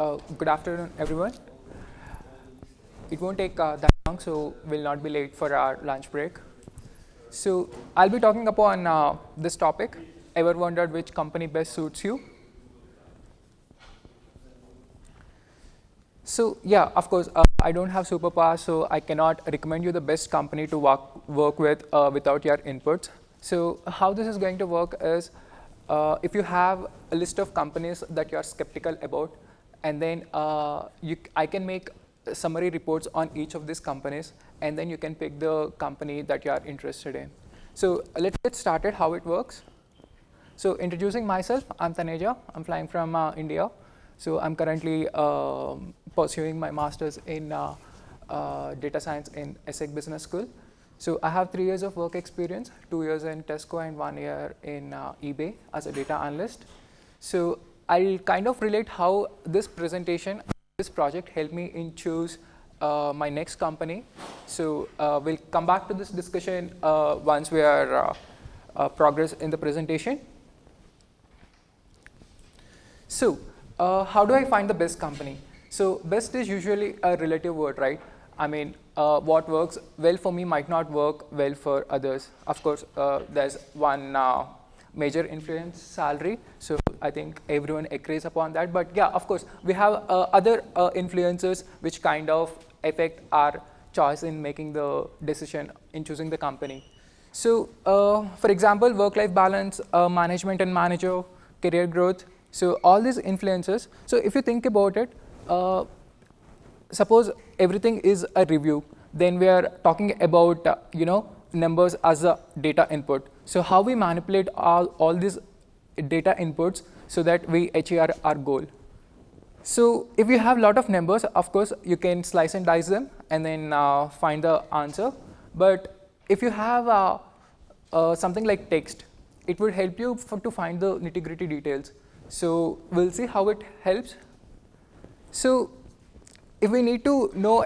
Uh, good afternoon, everyone. It won't take uh, that long, so we'll not be late for our lunch break. So I'll be talking upon uh, this topic. Ever wondered which company best suits you? So yeah, of course, uh, I don't have superpower, so I cannot recommend you the best company to work, work with uh, without your inputs. So how this is going to work is, uh, if you have a list of companies that you're skeptical about, and then uh, you, I can make summary reports on each of these companies, and then you can pick the company that you are interested in. So let's get started how it works. So introducing myself, I'm Taneja. I'm flying from uh, India. So I'm currently um, pursuing my master's in uh, uh, data science in ESSEC Business School. So I have three years of work experience, two years in Tesco and one year in uh, eBay as a data analyst. So I'll kind of relate how this presentation, this project helped me in choose uh, my next company. So uh, we'll come back to this discussion uh, once we are uh, uh, progress in the presentation. So uh, how do I find the best company? So best is usually a relative word, right? I mean, what works well for me might not work well for others. Of course, there's one major influence salary. So I think everyone agrees upon that. But yeah, of course, we have uh, other uh, influences which kind of affect our choice in making the decision in choosing the company. So uh, for example, work-life balance, uh, management and manager, career growth. So all these influences. So if you think about it, uh, suppose everything is a review, then we are talking about, uh, you know, numbers as a data input. So how we manipulate all, all these data inputs so that we achieve our, goal. So if you have a lot of numbers, of course, you can slice and dice them and then uh, find the answer. But if you have uh, uh, something like text, it would help you to find the nitty gritty details. So we'll see how it helps. So if we need to know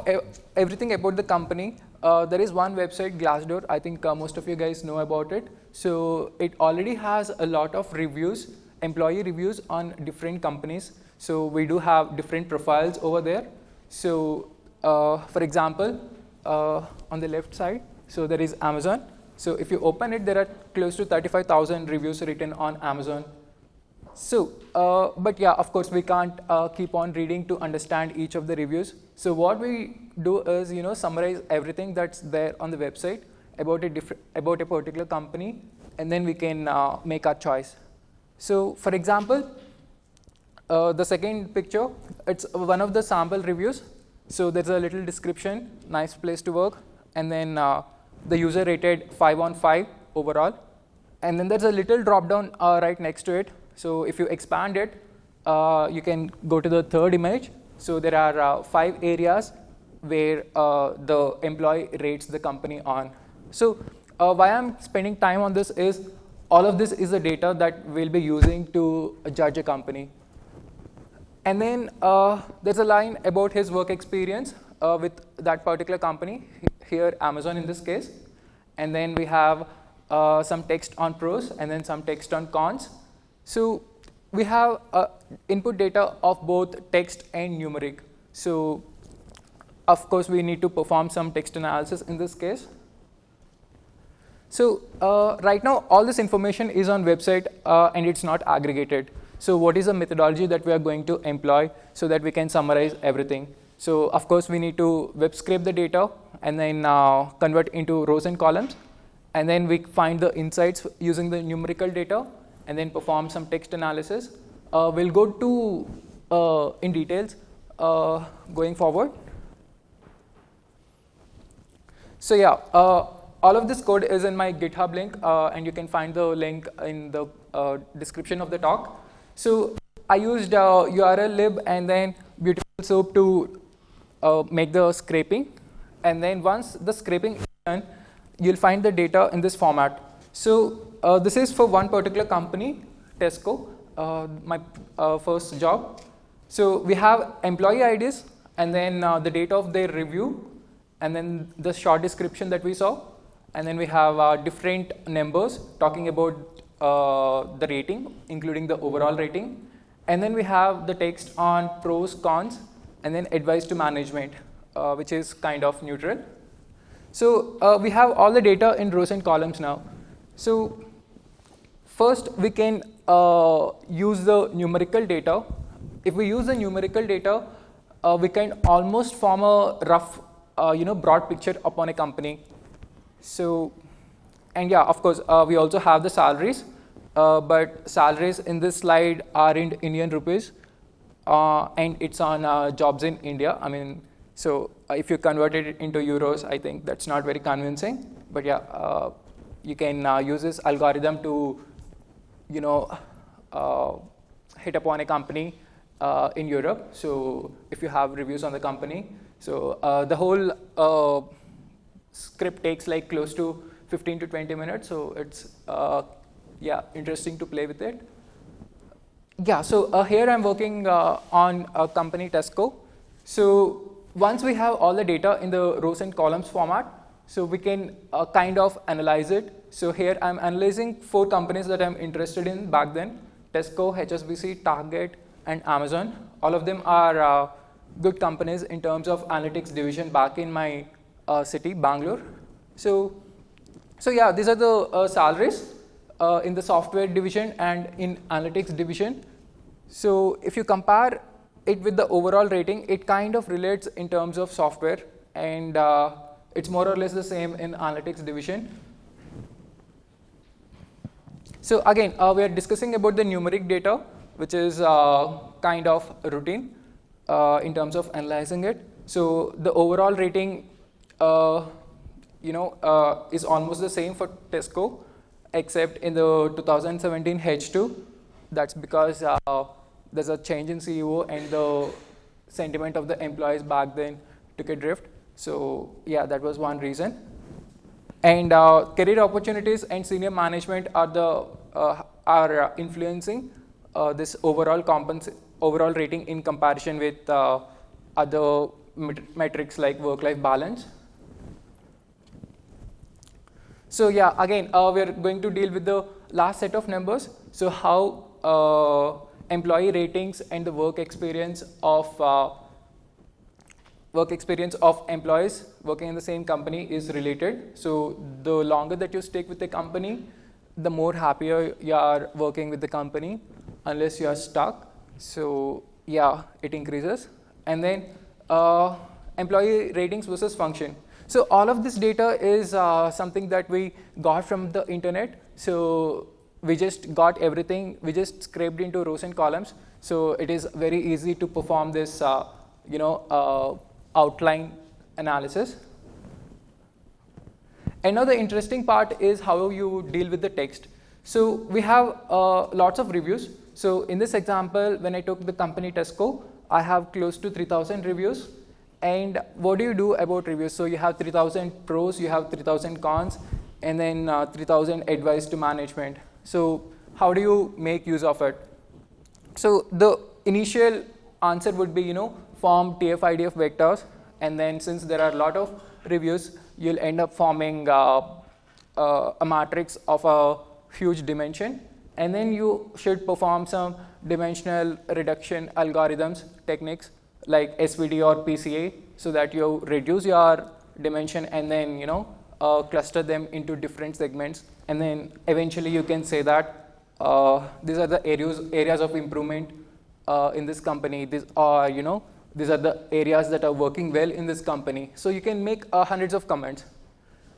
everything about the company, uh, there is one website, Glassdoor. I think uh, most of you guys know about it. So it already has a lot of reviews, employee reviews on different companies. So we do have different profiles over there. So uh, for example, uh, on the left side, so there is Amazon. So if you open it, there are close to 35,000 reviews written on Amazon. So, uh, but yeah, of course, we can't uh, keep on reading to understand each of the reviews. So what we do is, you know, summarize everything that's there on the website about a different about a particular company, and then we can uh, make our choice. So, for example, uh, the second picture, it's one of the sample reviews. So there's a little description, nice place to work, and then uh, the user rated five on five overall, and then there's a little drop down uh, right next to it so if you expand it, uh, you can go to the third image. So there are uh, five areas where uh, the employee rates the company on. So uh, why I'm spending time on this is all of this is the data that we'll be using to judge a company. And then uh, there's a line about his work experience uh, with that particular company, here Amazon in this case. And then we have some text on pros and then some text on cons. So we have uh, input data of both text and numeric. So of course, we need to perform some text analysis in this case. So uh, right now, all this information is on website uh, and it's not aggregated. So what is the methodology that we are going to employ so that we can summarize everything? So of course, we need to web scrape the data and then uh, convert into rows and columns. And then we find the insights using the numerical data and then perform some text analysis. Uh, we'll go to uh, in details uh, going forward. So yeah, uh, all of this code is in my GitHub link, uh, and you can find the link in the uh, description of the talk. So I used urllib and then Beautiful Soup to make the scraping. And then once the scraping is done, you'll find the data in this format. So uh, this is for one particular company, Tesco, uh, my uh, first job. So we have employee IDs and then uh, the date of their review and then the short description that we saw. And then we have uh, different numbers talking about uh, the rating, including the overall rating. And then we have the text on pros, cons, and then advice to management, which is kind of neutral. So we have all the data in rows and columns now. So first we can uh, use the numerical data. If we use the numerical data, uh, we can almost form a rough, uh, you know, broad picture upon a company. So, and yeah, of course, uh, we also have the salaries uh, but salaries in this slide are in Indian rupees, uh, and it's on jobs in India. I mean, so if you convert it into euros, I think that's not very convincing. But yeah, you can use this algorithm to, you know, hit upon a company in Europe. So if you have reviews on the company, so the whole script takes like close to 15 to 20 minutes. So it's yeah, interesting to play with it. Yeah, so uh, here I'm working uh, on a company Tesco. So once we have all the data in the rows and columns format, so we can uh, kind of analyze it. So here I'm analyzing four companies that I'm interested in back then, Tesco, HSBC, Target, and Amazon. All of them are uh, good companies in terms of analytics division back in my uh, city, Bangalore. So, so yeah, these are the uh, salaries uh, in the software division and in analytics division. So if you compare it with the overall rating, it kind of relates in terms of software and uh, it's more or less the same in analytics division. So again, uh, we are discussing about the numeric data, which is uh, kind of routine uh, in terms of analyzing it. So the overall rating, uh, you know, is almost the same for Tesco except in the 2017 H2. That's because uh, there's a change in CEO and the sentiment of the employees back then took a drift. So yeah, that was one reason. And uh, career opportunities and senior management are the uh, are influencing uh, this overall overall rating in comparison with uh, other metrics like work-life balance. So yeah, again, uh, we're going to deal with the last set of numbers. So how uh, employee ratings and the work experience of uh, work experience of employees working in the same company is related. So the longer that you stick with the company, the more happier you are working with the company unless you are stuck. So yeah, it increases. And then uh, employee ratings versus function. So all of this data is uh, something that we got from the internet. So we just got everything, we just scraped into rows and columns. So it is very easy to perform this, uh, you know, uh, outline analysis. Another interesting part is how you deal with the text. So we have uh, lots of reviews. So in this example, when I took the company Tesco, I have close to 3000 reviews. And what do you do about reviews? So you have 3000 pros, you have 3000 cons, and then uh, 3000 advice to management. So how do you make use of it? So the initial answer would be, you know, form TF-IDF vectors, and then since there are a lot of reviews, you'll end up forming uh, uh, a matrix of a huge dimension, and then you should perform some dimensional reduction algorithms, techniques, like SVD or PCA so that you reduce your dimension and then you know uh, cluster them into different segments. And then eventually you can say that uh, these are the areas areas of improvement uh, in this company. These are you know these are the areas that are working well in this company so you can make uh, hundreds of comments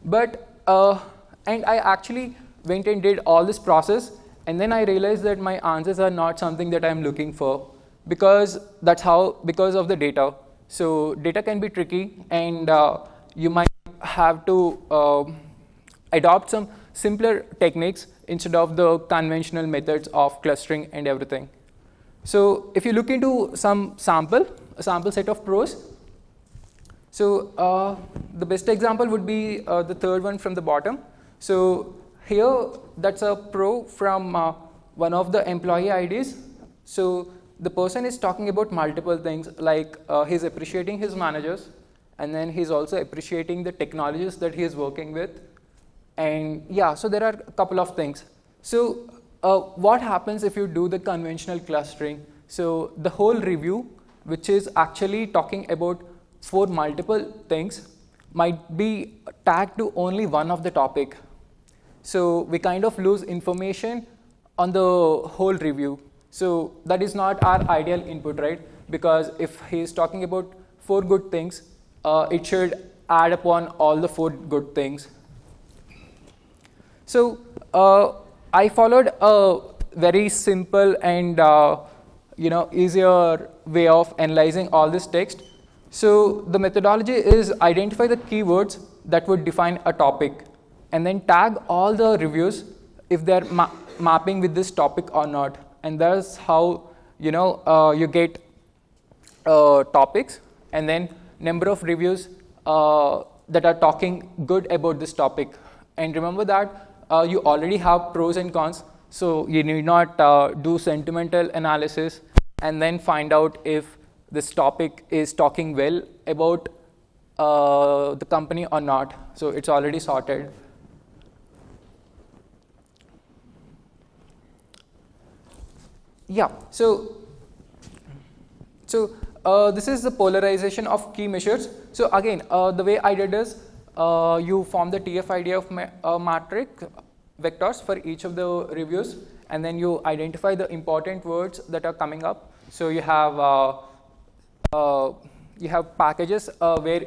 but uh, and I actually went and did all this process and then I realized that my answers are not something that I'm looking for because that's how because of the data. So data can be tricky and uh, you might have to uh, adopt some simpler techniques instead of the conventional methods of clustering and everything. So if you look into some sample, a sample set of pros, so uh, the best example would be uh, the third one from the bottom. So here that's a pro from uh, one of the employee IDs. So the person is talking about multiple things like uh, he's appreciating his managers and then he's also appreciating the technologies that he is working with and yeah so there are a couple of things so uh, what happens if you do the conventional clustering So the whole review, which is actually talking about for multiple things, might be tagged to only one of the topic. So we kind of lose information on the whole review. So that is not our ideal input, right? Because if he is talking about four good things, uh, it should add upon all the four good things. So uh, I followed a very simple and uh, you know easier way of analyzing all this text. So the methodology is identify the keywords that would define a topic and then tag all the reviews if they're ma mapping with this topic or not. And that's how you know uh, you get uh, topics and then number of reviews uh, that are talking good about this topic. And remember that uh, you already have pros and cons, so you need not uh, do sentimental analysis and then find out if this topic is talking well about uh, the company or not. So it's already sorted. Yeah, so, so uh, this is the polarization of key measures. So again, uh, the way I did is uh, you form the TF-IDF ma uh, matrix vectors for each of the reviews and then you identify the important words that are coming up. So you have uh, uh, you have packages uh, where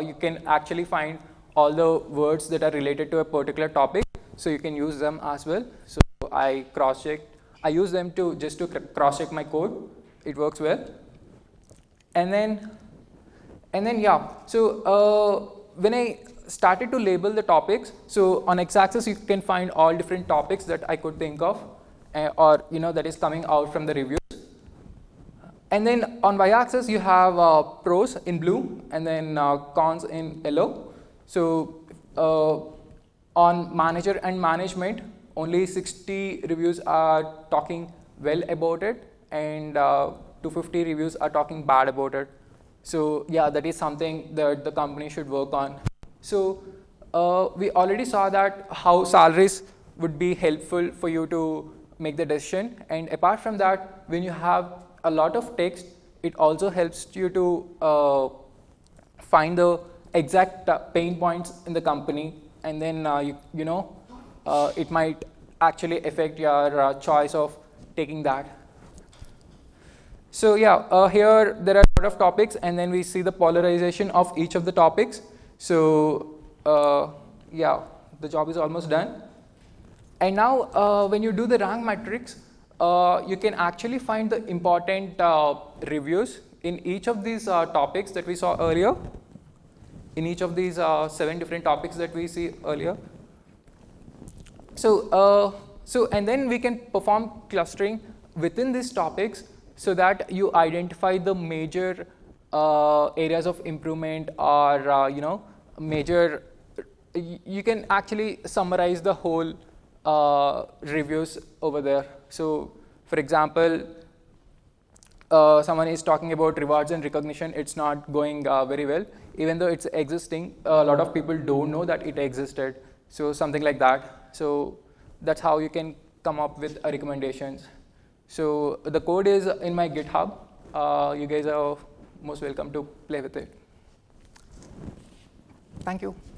you can actually find all the words that are related to a particular topic. So you can use them as well. So I cross-checked. I use them to just to cross-check my code. It works well. And then, and then yeah. So when I started to label the topics, so on x-axis you can find all different topics that I could think of uh, or you know that is coming out from the reviews. And then on y-axis you have uh, pros in blue and then uh, cons in yellow. So uh, on manager and management only 60 reviews are talking well about it and uh, 250 reviews are talking bad about it. So yeah, that is something that the company should work on. So uh, we already saw that how salaries would be helpful for you to make the decision. And apart from that, when you have a lot of text, it also helps you to uh, find the exact uh, pain points in the company. And then, uh, you, you know, uh, it might actually affect your uh, choice of taking that. So yeah, here there are a lot of topics and then we see the polarization of each of the topics. So uh, yeah, the job is almost done. And now uh, when you do the rank matrix, uh, you can actually find the important uh, reviews in each of these uh, topics that we saw earlier, in each of these seven different topics that we see earlier. So, so and then we can perform clustering within these topics so that you identify the major uh, areas of improvement or uh, you know major you can actually summarize the whole uh, reviews over there. So for example uh, someone is talking about rewards and recognition. It's not going uh, very well. Even though it's existing a lot of people don't know that it existed. So something like that. So that's how you can come up with recommendations. So the code is in my GitHub. Uh, you guys are most welcome to play with it. Thank you.